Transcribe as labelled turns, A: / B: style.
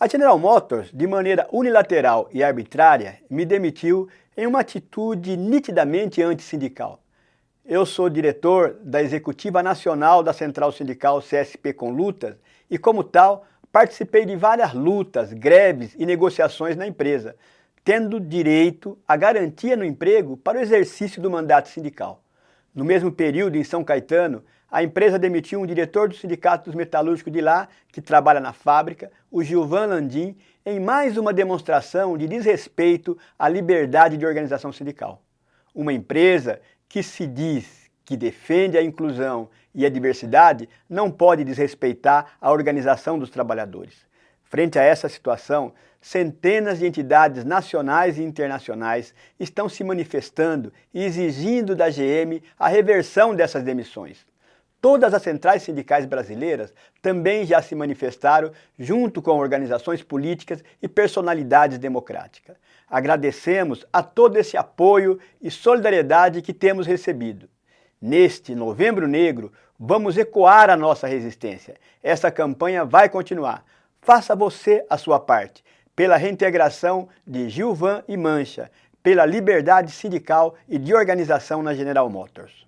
A: A General Motors, de maneira unilateral e arbitrária, me demitiu em uma atitude nitidamente antissindical. Eu sou diretor da Executiva Nacional da Central Sindical CSP com Lutas e, como tal, participei de várias lutas, greves e negociações na empresa, tendo direito à garantia no emprego para o exercício do mandato sindical. No mesmo período, em São Caetano, a empresa demitiu um diretor do Sindicato dos Metalúrgicos de lá, que trabalha na fábrica, o Gilvan Landim, em mais uma demonstração de desrespeito à liberdade de organização sindical. Uma empresa que se diz que defende a inclusão e a diversidade não pode desrespeitar a organização dos trabalhadores. Frente a essa situação, centenas de entidades nacionais e internacionais estão se manifestando e exigindo da GM a reversão dessas demissões. Todas as centrais sindicais brasileiras também já se manifestaram junto com organizações políticas e personalidades democráticas. Agradecemos a todo esse apoio e solidariedade que temos recebido. Neste Novembro Negro, vamos ecoar a nossa resistência. Essa campanha vai continuar. Faça você a sua parte, pela reintegração de Gilvan e Mancha, pela liberdade sindical e de organização na General Motors.